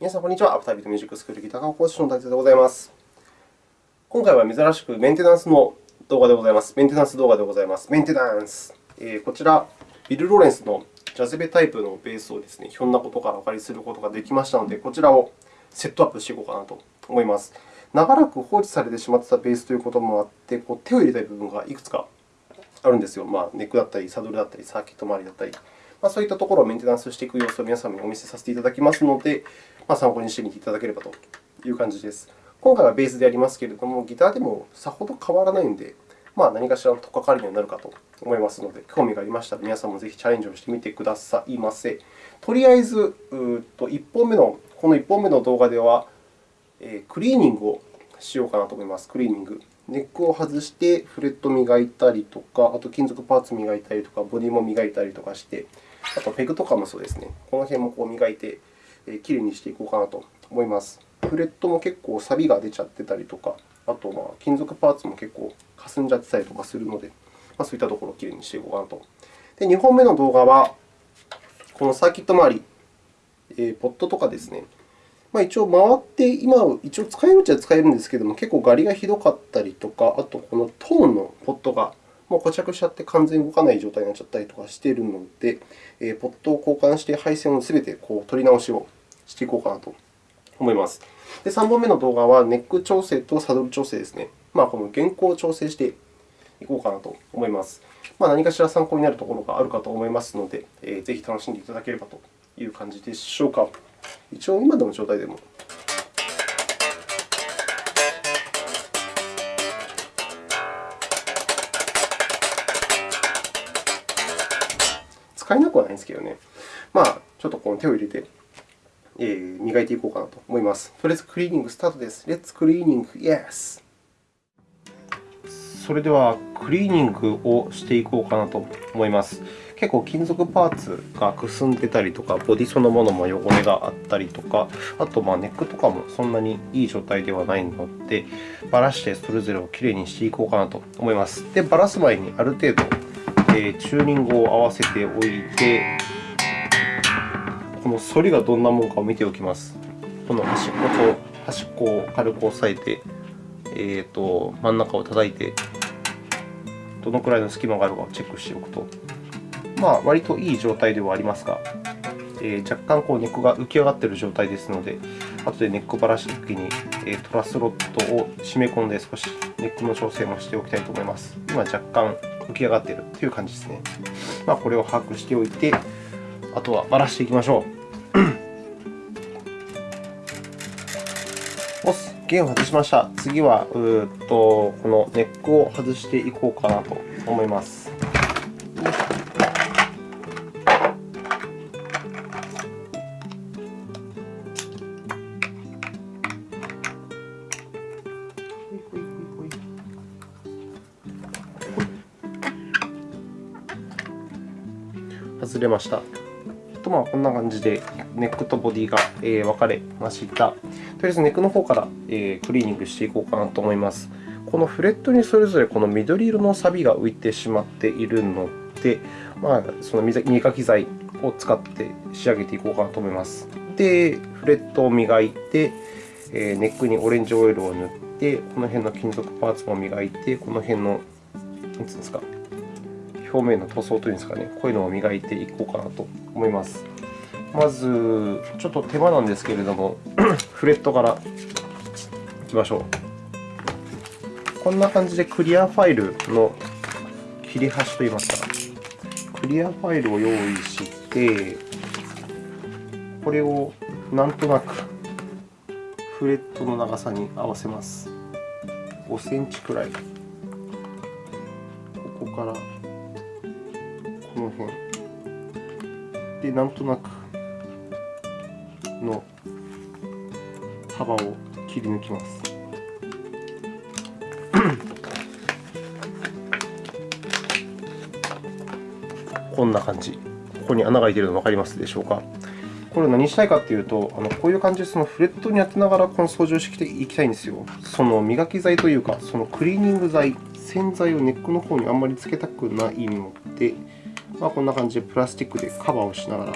皆さん、こんにちは。アフタービートミュージックスクールギター科講師の大勢でございます。今回は珍しくメンテナンスの動画でございます。メンテナンス動画でございます。メンテナンス。えー、こちら、ビル・ローレンスのジャズベタイプのベースをですね、ひょんなことからお借りすることができましたので、こちらをセットアップしていこうかなと思います。長らく放置されてしまっていたベースということもあって、こう手を入れたい部分がいくつかあるんですよ。まあ、ネックだったり、サドルだったり、サーキット周りだったり。まあ、そういったところをメンテナンスしていく様子を皆様にお見せさせていただきますので、まあ、参考にしてみていただければという感じです。今回はベースでやりますけれども、ギターでもさほど変わらないので、まあ、何かしらの取っかかりになるかと思いますので、興味がありましたら皆さんもぜひチャレンジをしてみてくださいませ。とりあえず、うと1本目のこの1本目の動画では、えー、クリーニングをしようかなと思います。クリーニング。ネックを外してフレット磨いたりとか、あと金属パーツ磨いたりとか、ボディも磨いたりとかして、あとペグとかもそうですね。この辺もこう磨いて、きれいにしていこうかなと思います。フレットも結構錆が出ちゃってたりとか、あとまあ金属パーツも結構かすんじゃってたりとかするので、まあ、そういったところをきれいにしていこうかなと。で、2本目の動画は、このサーキット周り、えー、ポットとかですね、まあ、一応回って、今、一応使えるっちゃ使えるんですけども、結構ガリがひどかったりとか、あとこのトーンのポットがもう固着しちゃって完全に動かない状態になっちゃったりとかしているので、えポットを交換して配線をすべてこう取り直しをしていこうかなと思います。で、3本目の動画はネック調整とサドル調整ですね。まあ、この原稿を調整していこうかなと思います。まあ、何かしら参考になるところがあるかと思いますので、えー、ぜひ楽しんでいただければという感じでしょうか。一応、今の状態でも使えなくはないんですけどね。まあ、ちょっとこの手を入れて、磨いていこうかなと思います。とりあえずクリーニングスタートです。レッツクリーニング、Yes! それでは、クリーニングをしていこうかなと思います。結構金属パーツがくすんでたりとか、ボディそのものも汚れがあったりとか、あとまネックとかもそんなにいい状態ではないので、ばらしてそれぞれをきれいにしていこうかなと思います。で、ばらす前にある程度、えチューニングを合わせておいて、この反りがどんなものかを見ておきます。この端っこと端っこを軽く押さえて、えーと、真ん中を叩いて、どのくらいの隙間があるかをチェックしておくとまあ、割といい状態ではありますが、えー、若干こうネックが浮き上がっている状態ですので、後でネックばらしたときに、えー、トラスロットを締め込んで少しネックの調整もしておきたいと思います。今、若干浮き上がっているという感じですね。まあ、これを把握しておいて、あとはばらしていきましょう。おす、弦を外しました。次はうっとこのネックを外していこうかなと思います。外れました。こんな感じでネックとボディが分かれました。とりあえずネックの方からクリーニングしていこうかなと思います。このフレットにそれぞれこの緑色の錆が浮いてしまっているので、まあ、その磨き剤を使って仕上げていこうかなと思います。で、フレットを磨いて、ネックにオレンジオイルを塗って、この辺の金属パーツも磨いて、この辺の、なんつうんですか、表面の塗装というんですかね、こういうのを磨いていこうかなと思います。まず、ちょっと手間なんですけれども、フレットからいきましょう。こんな感じでクリアファイルの切れ端といいますか、クリアファイルを用意して、これをなんとなくフレットの長さに合わせます。5センチくらい。ここからこの辺でなんとなくの幅を切り抜きます。こんな感じ。ここに穴が開いているの分かりますでしょうか？これ何したいかというと、あのこういう感じでそのフレットに当てながらこの掃除をしていきたいんですよ。その磨き剤というか、そのクリーニング剤、洗剤をネックの方にあんまりつけたくないので、まあ、こんな感じでプラスチックでカバーをしながら、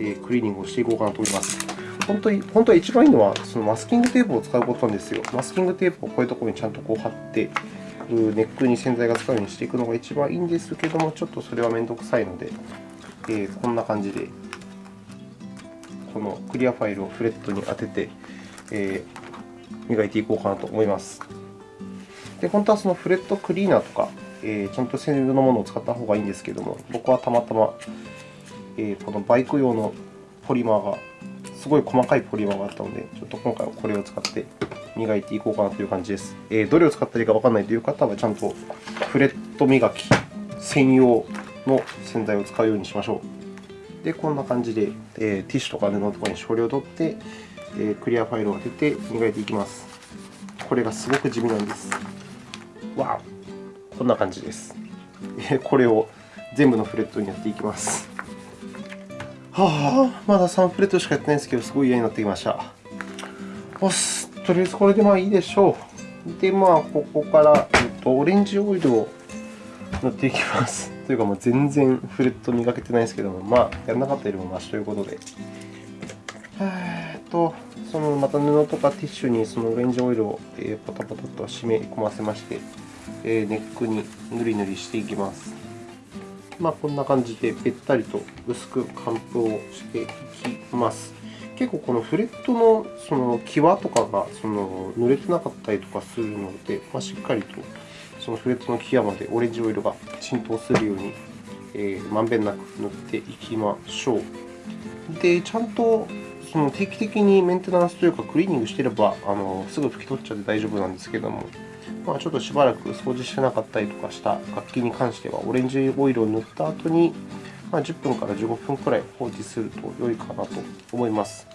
え、クリーニングをしていこうかなと思います。本当に本当は一番いいのは、そのマスキングテープを使うことなんですよ。マスキングテープをこういうところにちゃんとこう貼って、ネックに洗剤が使うようにしていくのが一番いいんですけども、ちょっとそれはめんどくさいので、えー、こんな感じで、このクリアファイルをフレットに当てて、えー、磨いていこうかなと思います。で本当はそのフレットクリーナーとか、えー、ちゃんと専用のものを使った方がいいんですけども、僕はたまたま、えー、このバイク用のポリマーが、すごい細かいポリマーがあったので、ちょっと今回はこれを使って磨いていこうかなという感じです。えー、どれを使ったらいいかわからないという方は、ちゃんとフレット磨き専用の洗剤を使うようにしましょう。で、こんな感じで、えー、ティッシュとか布とかに少量取って、え、クリアファイルを当てて磨いていきます。これがすごく地味なんです。わこんな感じです。これを全部のフレットにやっていきます。はあ、まだ3フレットしかやってないんですけど、すごい嫌になってきました。おす、とりあえずこれでまあいいでしょう。で、まあ、ここから、えっと、オレンジオイルを塗っていきます。というか、もう全然フレット磨けてないですけども、まあ、やらなかったよりもマシということで。えっと、そのまた布とかティッシュにそのオレンジオイルをポタポタと染み込ませまして、ネックにぬりぬりしていきます。まあ、こんな感じでべったりと薄く乾布をしていきます。結構このフレットのその際とかがその濡れてなかったりとかするので、まあ、しっかりとそのフレットの際までオレンジオイルが浸透するように、えー、まんべんなく塗っていきましょう。で、ちゃんとその定期的にメンテナンスというかクリーニングしていればあのすぐ拭き取っちゃって大丈夫なんですけども、まあ、ちょっとしばらく掃除してなかったりとかした楽器に関しては、オレンジオイルを塗った後に、まあ、10分から15分くらい放置すると良いかなと思います。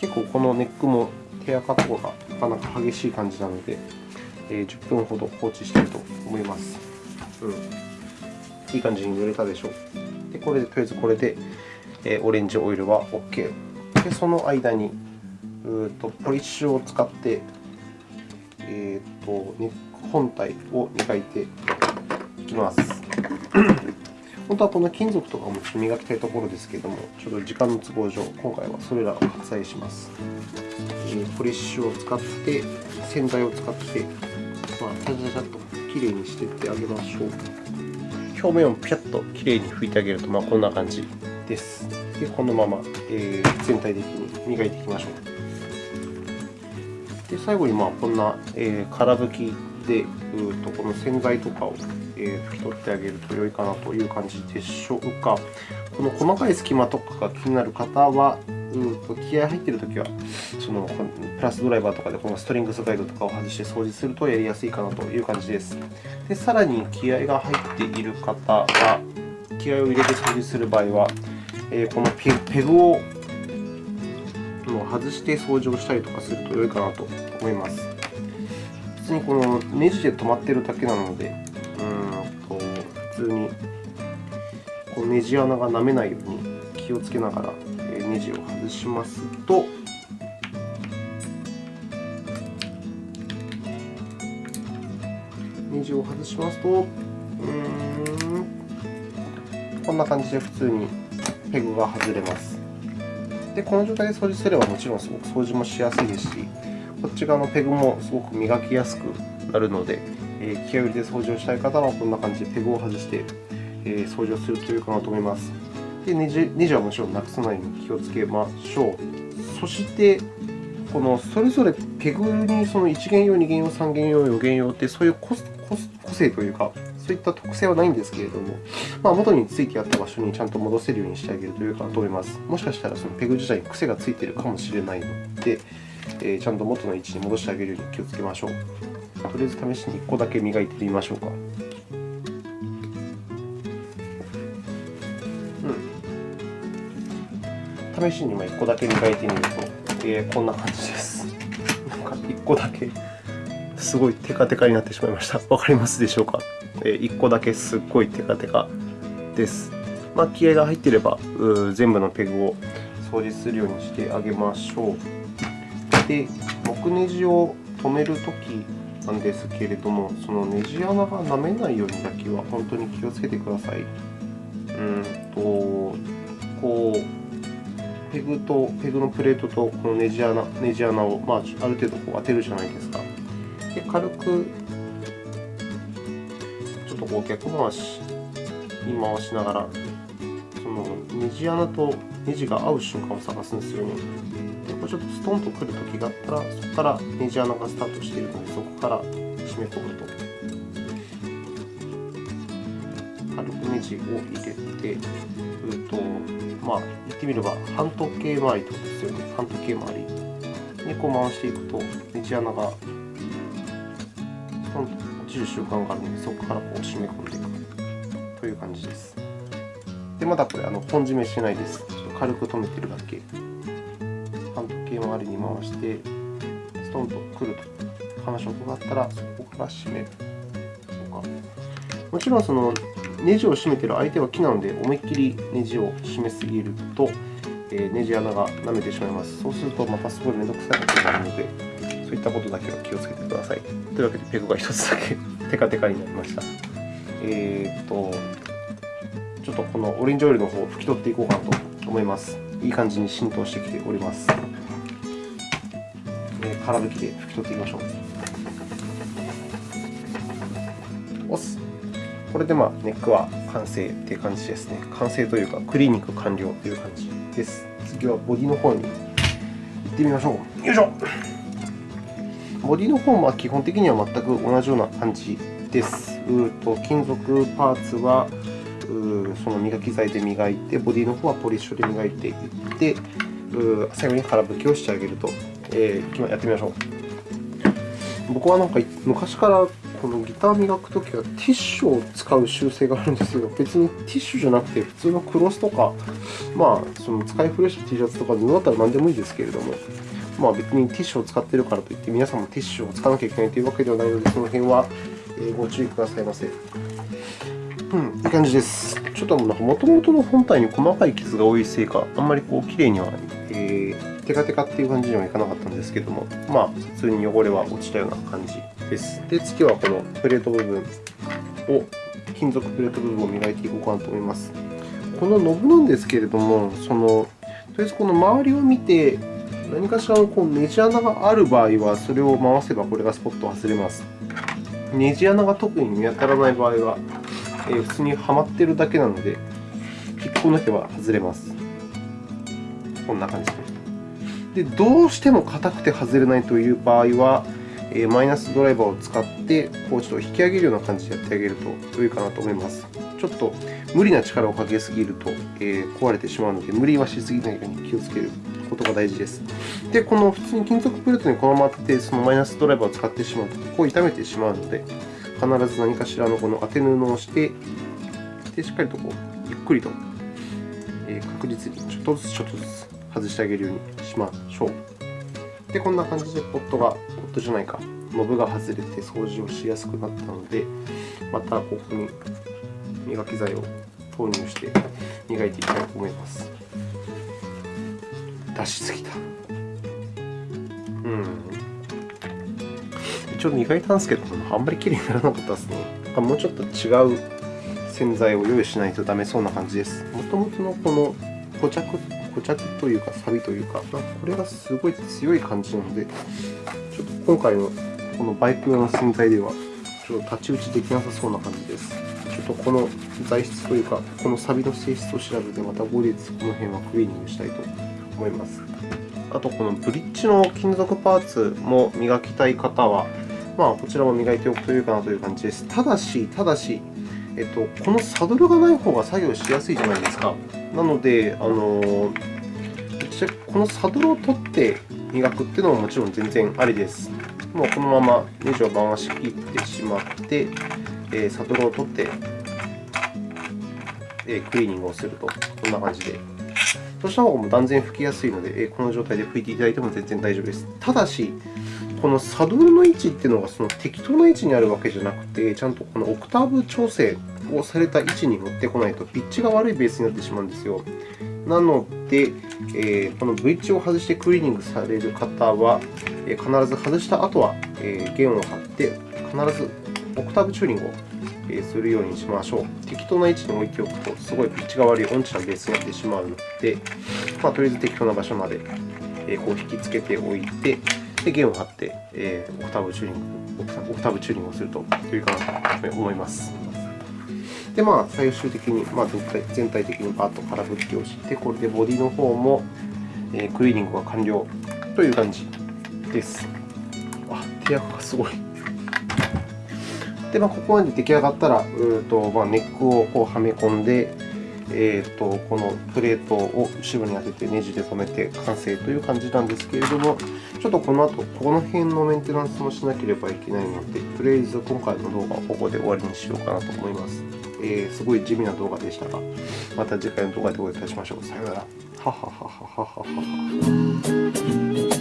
結構このネックも手垢とかがなかなか激しい感じなので、えー、10分ほど放置したいと思います。うん、いい感じに塗れたでしょう。でこれでとりあえずこれで、えー、オレンジオイルは OK。でその間にうとポリッシュを使って、えーと、本体を磨いていきます。本当はこの金属とかも磨きたいところですけれども、ちょっと時間の都合上、今回はそれらを割愛します。ポリッシュを使って、洗剤を使って、まあ、ちゃちゃちゃっときれいにしていってあげましょう。表面をピャッときれいに拭いてあげると、まあ、こんな感じです。でこのまま、えー、全体的に磨いていきましょう。で最後にまあこんな、えー、空拭きで、うとこの洗剤とかを、え拭き取ってあげると良いかなという感じでしょうか。この細かい隙間とかが気になる方は、うと気合入っているときはそのプラスドライバーとかでこのストリングスガイドとかを外して掃除するとやりやすいかなという感じです。でさらに気合が入っている方は、気合を入れて掃除する場合は、えこのペグをを外して掃除をしたりとかすると良いかなと思います。普通にこのネジで止まっているだけなので、うんと普通にこのネジ穴が舐めないように気をつけながらネジを外しますと、ネジを外しますと、うんこんな感じで普通にペグが外れます。で、この状態で掃除すればもちろんすごく掃除もしやすいですし、こっち側のペグもすごく磨きやすくなるので、えー、気合を入れて掃除をしたい方はこんな感じでペグを外して、えー、掃除をするといいかなと思います。でネジネジはもちろんなくさないように気をつけましょう。そして、このそれぞれペグにその1弦用、2弦用、3弦用、4弦用ってそういう個性というか、そういった特性はないんですけれども、まあ、元についてあった場所にちゃんと戻せるようにしてあげるというかと思います。もしかしたらそのペグ自体に癖がついているかもしれないので、えー、ちゃんと元の位置に戻してあげるように気をつけましょう。とりあえず試しに1個だけ磨いてみましょうか。うん、試しに今1個だけ磨いてみると、えー、こんな感じです。なんか1個だけすごいテカテカになってしまいました。わかりますでしょうか？え1個だけすっごいテカテカです。まあ、気合が入っていれば全部のペグを掃除するようにしてあげましょう。で、木ネジを留めるときなんですけれども、そのネジ穴が舐めないようにだけは本当に気をつけてください。うんと、こう、ペグとペグのプレートとこのネジ穴ネジ穴を、まあ、ある程度こう当てるじゃないですか。で軽くとこう逆回しに回しながらそのネジ穴とネジが合う瞬間を探すんですよね。でこれちょっとストンとくるときがあったらそこからネジ穴がスタートしているのでそこから締め込むと。軽くネジを入れてうとまあ言ってみれば半時計回りってことですよね。半時計回り。にこう回していくとネジ穴がストンと落ちる習慣があるのでそこからこう締め込んでいくという感じです。でまだこれあの本締めしてないです。軽く止めてるだけ。半時計回りに回してストンとくると感触があったらそこから締めるとか。もちろんそのネジを締めてる相手は木なので思いっきりネジを締めすぎると、えー、ネジ穴が舐めてしまいますそうするとまたすごい面倒くさいことになるのでそういったことだけは気をつけてくださいというわけでペグが1つだけ テカテカになりましたえー、っとちょっとこのオレンジオイルの方を拭き取っていこうかなと思います。いい感じに浸透してきております。えー、空拭きで拭き取っていきましょう。押す。これでまあネックは完成っていう感じですね。完成というか、クリーニング完了という感じです。次はボディの方に行ってみましょう。よいしょボディの方は基本的には全く同じような感じです。うと金属パーツはうその磨き剤で磨いて、ボディの方はポリッシュで磨いていってう、最後に空拭きをしてあげると、えー、やってみましょう。僕はなんか昔からこのギター磨くときはティッシュを使う習性があるんですけど、別にティッシュじゃなくて、普通のクロスとか、まあ、その使い古した T シャツとか布だったら何でもいいですけれども、まあ、別にティッシュを使っているからといって、皆さんもティッシュを使わなきゃいけないというわけではないので、その辺はご注意くださいませ。うん、いい感じです。ちょっともともとの本体に細かい傷が多いせいか、あんまりこう綺麗には、えー、テカテカっていう感じにはいかなかったんですけども、まあ、普通に汚れは落ちたような感じです。で、次はこのプレート部分を、金属プレート部分を磨いていこうかなと思います。このノブなんですけれども、そのとりあえずこの周りを見て、何かしらのこうネジ穴がある場合は、それを回せばこれがスポット外れます。ネジ穴が特に見当たらない場合は、えー、普通にはまっているだけなので、引っこ抜けば外れます。こんな感じです。でどうしても硬くて外れないという場合は、えー、マイナスドライバーを使って、こうちょっと引き上げるような感じでやってあげると良いかなと思います。ちょっと無理な力をかけすぎると、えー、壊れてしまうので、無理はしすぎないように気をつけることが大事です。で、この普通に金属プレートにこのまま当てて、そのマイナスドライバーを使ってしまうと、ここを傷めてしまうので、必ず何かしらのこの当て布をして、でしっかりとこうゆっくりと、え確実にちょっとずつちょっとずつ外してあげるようにしましょう。で、こんな感じでポットが、ポットじゃないか、ノブが外れて掃除をしやすくなったので、またここに磨き剤を投入して磨いていきたいと思います。出しすぎた。うん。一応磨いたんですけど、あんまり綺麗にならなかったですね。もうちょっと違う洗剤を用意しないとダメそうな感じです。もともとのこの固着固着というか、錆というか、これがすごい強い感じなので、ちょっと今回のこのバイク用の洗剤では、ちょっと太刀打ちできなさそうな感じです。ちょっとこの材質というか、この錆の性質を調べて、また後日この辺はクリーニングしたいと思います。思いますあと、このブリッジの金属パーツも磨きたい方は、まあ、こちらも磨いておくというかなという感じです。ただし、ただし、えっと、このサドルがない方が作業しやすいじゃないですか。なので、あのこのサドルを取って磨くっていうのももちろん全然ありです。もうこのままネジを回し切ってしまって、えサドルを取って、えクリーニングをすると、こんな感じで。そうした方が断然拭きやすいので、この状態で拭いていただいても全然大丈夫です。ただし、このサドルの位置っていうのがその適当な位置にあるわけじゃなくて、ちゃんとこのオクターブ調整をされた位置に持ってこないと、ピッチが悪いベースになってしまうんですよ。なので、えー、このブリッジを外してクリーニングされる方は、え、必ず外した後は、えー、弦を張って、必ずオクターブチューニングをするようにしましょう。適当な位置に置いておくと、すごいピッチが悪い音痴なベースになってしまうので、まあ、とりあえず適当な場所までこう引きつけておいて、で弦を張って、えー、オクターブチューニングオクターブチューニングをすると良いかなと思います。で、まあ、最終的に、まあ、全体的にバッと空振りをして、これでボディの方も、えー、クリーニングが完了という感じです。あ、手垢がすごい。で、まあ、ここまで出来上がったら、うとまあ、ネックをこうはめ込んで、えーと、このプレートを後ろに当ててネジで留めて完成という感じなんですけれども、ちょっとこの後、この辺のメンテナンスもしなければいけないので、とりあえず今回の動画はここで終わりにしようかなと思います。えー、すごい地味な動画でしたが、また次回の動画でお会いいたしましょう。さようなら。ははははははは。